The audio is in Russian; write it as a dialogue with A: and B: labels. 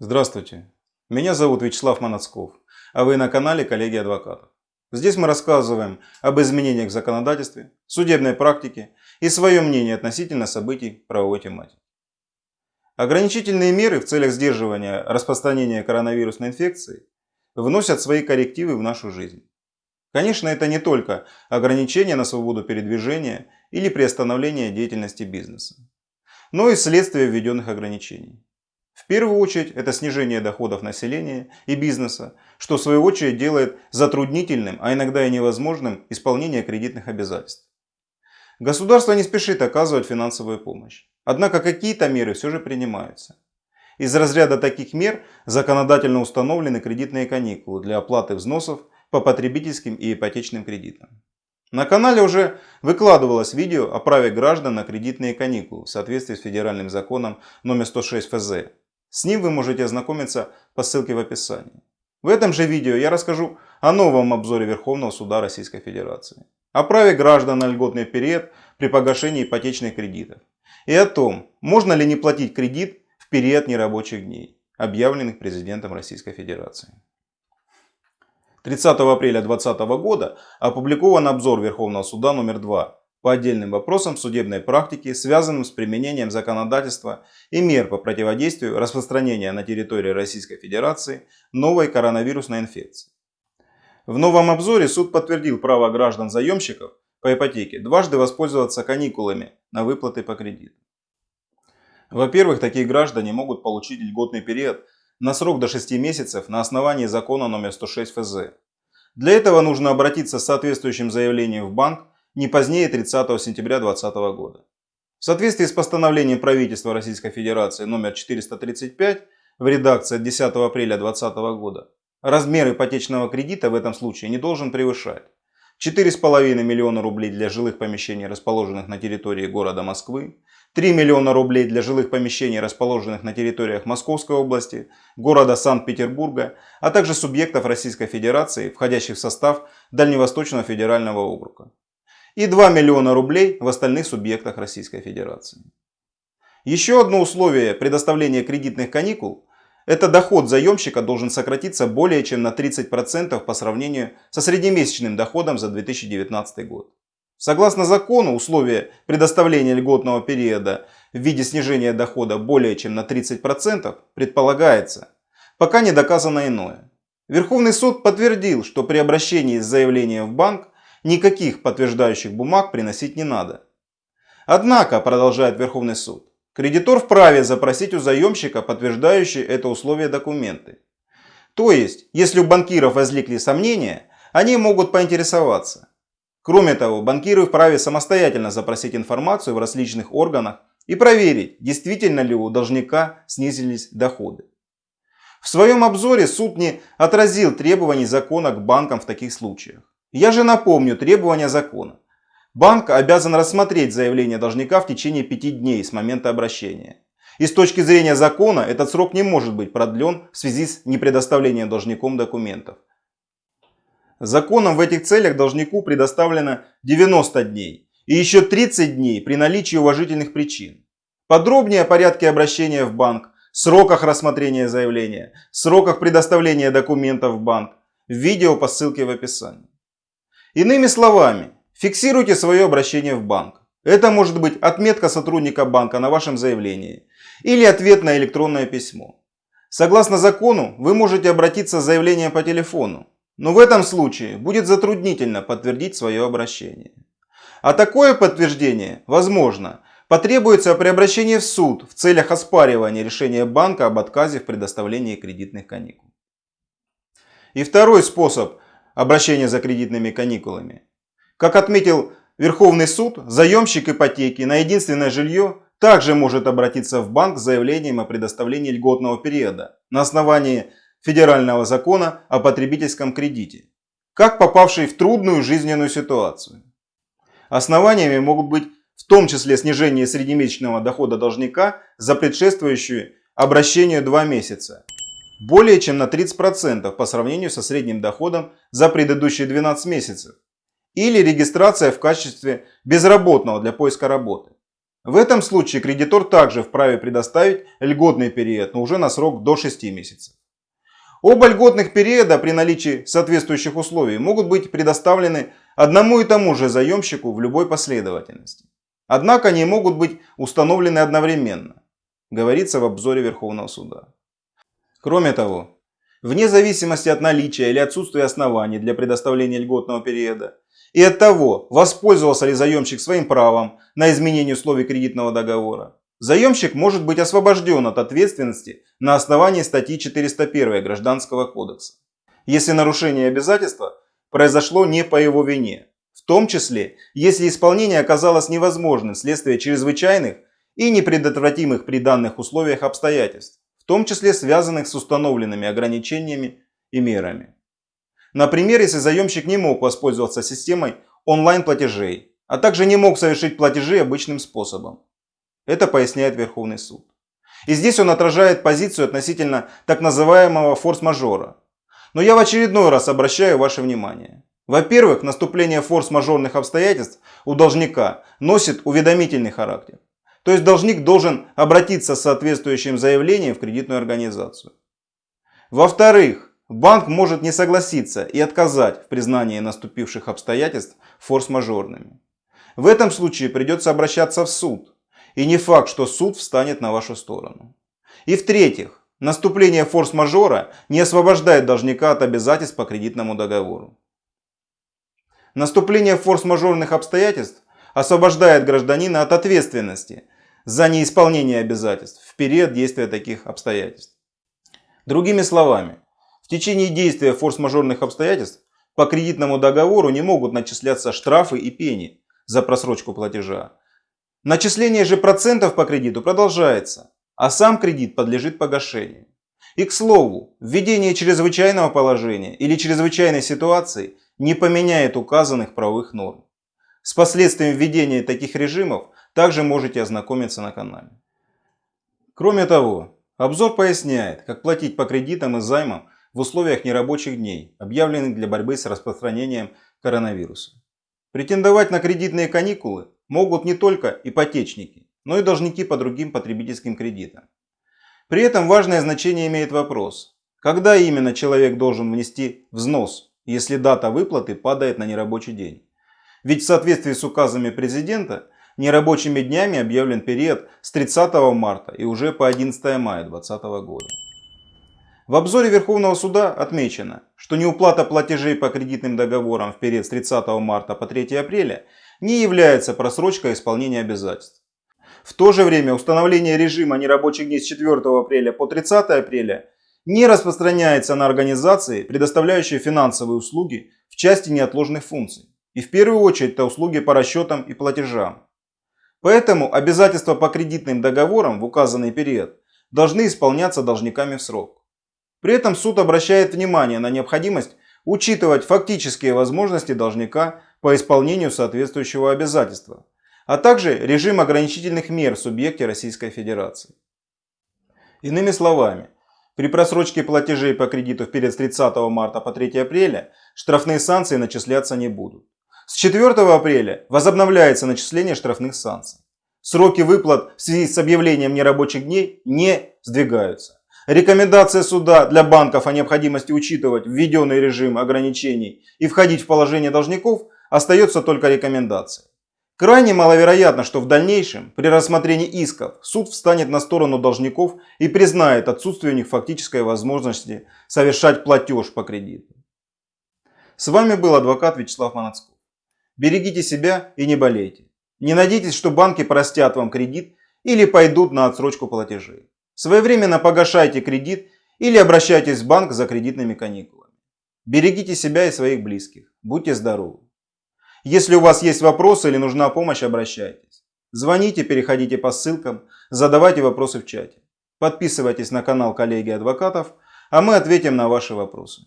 A: Здравствуйте, меня зовут Вячеслав Манацков, а вы на канале Коллеги Адвокатов. Здесь мы рассказываем об изменениях в законодательстве, судебной практике и свое мнение относительно событий правовой тематики. Ограничительные меры в целях сдерживания распространения коронавирусной инфекции вносят свои коррективы в нашу жизнь. Конечно, это не только ограничения на свободу передвижения или приостановление деятельности бизнеса, но и следствие введенных ограничений. В первую очередь это снижение доходов населения и бизнеса, что в свою очередь делает затруднительным, а иногда и невозможным исполнение кредитных обязательств. Государство не спешит оказывать финансовую помощь. Однако какие-то меры все же принимаются. Из разряда таких мер законодательно установлены кредитные каникулы для оплаты взносов по потребительским и ипотечным кредитам. На канале уже выкладывалось видео о праве граждан на кредитные каникулы в соответствии с федеральным законом номер 106 ФЗ с ним вы можете ознакомиться по ссылке в описании. В этом же видео я расскажу о новом обзоре Верховного Суда Российской Федерации, о праве граждан на льготный период при погашении ипотечных кредитов и о том, можно ли не платить кредит в период нерабочих дней, объявленных президентом Российской Федерации. 30 апреля 2020 года опубликован обзор Верховного Суда номер 2 по отдельным вопросам судебной практики, связанным с применением законодательства и мер по противодействию распространения на территории Российской Федерации новой коронавирусной инфекции. В новом обзоре суд подтвердил право граждан-заемщиков по ипотеке дважды воспользоваться каникулами на выплаты по кредиту. Во-первых, такие граждане могут получить льготный период на срок до 6 месяцев на основании закона номер 106 ФЗ. Для этого нужно обратиться с соответствующим заявлением в банк не позднее 30 сентября 2020 года. В соответствии с постановлением правительства Российской Федерации номер 435 в редакции от 10 апреля 2020 года, размер ипотечного кредита в этом случае не должен превышать 4,5 миллиона рублей для жилых помещений, расположенных на территории города Москвы, 3 миллиона рублей для жилых помещений, расположенных на территориях Московской области, города Санкт-Петербурга, а также субъектов Российской Федерации, входящих в состав Дальневосточного федерального округа и 2 миллиона рублей в остальных субъектах Российской Федерации. Еще одно условие предоставления кредитных каникул – это доход заемщика должен сократиться более чем на 30% по сравнению со среднемесячным доходом за 2019 год. Согласно закону, условие предоставления льготного периода в виде снижения дохода более чем на 30% предполагается, пока не доказано иное. Верховный суд подтвердил, что при обращении с заявлением в банк никаких подтверждающих бумаг приносить не надо. Однако, продолжает Верховный суд, кредитор вправе запросить у заемщика подтверждающие это условие документы. То есть, если у банкиров возникли сомнения, они могут поинтересоваться. Кроме того, банкиры вправе самостоятельно запросить информацию в различных органах и проверить, действительно ли у должника снизились доходы. В своем обзоре суд не отразил требований закона к банкам в таких случаях. Я же напомню требования закона. Банк обязан рассмотреть заявление должника в течение пяти дней с момента обращения. И с точки зрения закона этот срок не может быть продлен в связи с непредоставлением должником документов. Законом в этих целях должнику предоставлено 90 дней и еще 30 дней при наличии уважительных причин. Подробнее о порядке обращения в банк, сроках рассмотрения заявления, сроках предоставления документов в банк, в видео по ссылке в описании. Иными словами, фиксируйте свое обращение в банк. Это может быть отметка сотрудника банка на вашем заявлении или ответ на электронное письмо. Согласно закону, вы можете обратиться с заявлением по телефону, но в этом случае будет затруднительно подтвердить свое обращение. А такое подтверждение, возможно, потребуется при обращении в суд в целях оспаривания решения банка об отказе в предоставлении кредитных каникул. И второй способ обращения за кредитными каникулами. Как отметил Верховный суд, заемщик ипотеки на единственное жилье также может обратиться в банк с заявлением о предоставлении льготного периода на основании федерального закона о потребительском кредите, как попавший в трудную жизненную ситуацию. Основаниями могут быть в том числе снижение среднемесячного дохода должника за предшествующие обращению 2 месяца более чем на 30% по сравнению со средним доходом за предыдущие 12 месяцев. Или регистрация в качестве безработного для поиска работы. В этом случае кредитор также вправе предоставить льготный период, но уже на срок до 6 месяцев. Оба льготных периода при наличии соответствующих условий могут быть предоставлены одному и тому же заемщику в любой последовательности. Однако они могут быть установлены одновременно, говорится в обзоре Верховного суда. Кроме того, вне зависимости от наличия или отсутствия оснований для предоставления льготного периода и от того, воспользовался ли заемщик своим правом на изменение условий кредитного договора, заемщик может быть освобожден от ответственности на основании статьи 401 Гражданского кодекса, если нарушение обязательства произошло не по его вине, в том числе, если исполнение оказалось невозможным вследствие чрезвычайных и непредотвратимых при данных условиях обстоятельств, том числе связанных с установленными ограничениями и мерами. Например, если заемщик не мог воспользоваться системой онлайн-платежей, а также не мог совершить платежи обычным способом. Это поясняет Верховный суд. И здесь он отражает позицию относительно так называемого форс-мажора. Но я в очередной раз обращаю ваше внимание. Во-первых, наступление форс-мажорных обстоятельств у должника носит уведомительный характер. То есть должник должен обратиться с соответствующим заявлением в кредитную организацию. Во-вторых, Банк может не согласиться и отказать в признании наступивших обстоятельств форс-мажорными. В этом случае придется обращаться в суд. И не факт, что суд встанет на вашу сторону. И в-третьих, наступление форс-мажора не освобождает должника от обязательств по кредитному договору. Наступление форс-мажорных обстоятельств освобождает гражданина от ответственности за неисполнение обязательств в период действия таких обстоятельств. Другими словами, в течение действия форс-мажорных обстоятельств по кредитному договору не могут начисляться штрафы и пени за просрочку платежа. Начисление же процентов по кредиту продолжается, а сам кредит подлежит погашению. И к слову, введение чрезвычайного положения или чрезвычайной ситуации не поменяет указанных правовых норм. С последствиями введения таких режимов также можете ознакомиться на канале. Кроме того, обзор поясняет, как платить по кредитам и займам в условиях нерабочих дней, объявленных для борьбы с распространением коронавируса. Претендовать на кредитные каникулы могут не только ипотечники, но и должники по другим потребительским кредитам. При этом важное значение имеет вопрос, когда именно человек должен внести взнос, если дата выплаты падает на нерабочий день. Ведь в соответствии с указами президента, нерабочими днями объявлен период с 30 марта и уже по 11 мая 2020 года. В обзоре Верховного суда отмечено, что неуплата платежей по кредитным договорам в период с 30 марта по 3 апреля не является просрочкой исполнения обязательств. В то же время установление режима нерабочих дней с 4 апреля по 30 апреля не распространяется на организации, предоставляющие финансовые услуги в части неотложных функций. И в первую очередь это услуги по расчетам и платежам. Поэтому обязательства по кредитным договорам в указанный период должны исполняться должниками в срок. При этом суд обращает внимание на необходимость учитывать фактические возможности должника по исполнению соответствующего обязательства, а также режим ограничительных мер в субъекте Российской Федерации. Иными словами, при просрочке платежей по кредиту в период с 30 марта по 3 апреля штрафные санкции начисляться не будут. С 4 апреля возобновляется начисление штрафных санкций. Сроки выплат в связи с объявлением нерабочих дней не сдвигаются. Рекомендация суда для банков о необходимости учитывать введенный режим ограничений и входить в положение должников остается только рекомендацией. Крайне маловероятно, что в дальнейшем при рассмотрении исков суд встанет на сторону должников и признает отсутствие у них фактической возможности совершать платеж по кредиту. С вами был адвокат Вячеслав Манацков. Берегите себя и не болейте. Не надейтесь, что банки простят вам кредит или пойдут на отсрочку платежей. Своевременно погашайте кредит или обращайтесь в банк за кредитными каникулами. Берегите себя и своих близких. Будьте здоровы. Если у вас есть вопросы или нужна помощь, обращайтесь. Звоните, переходите по ссылкам, задавайте вопросы в чате. Подписывайтесь на канал коллеги адвокатов, а мы ответим на ваши вопросы.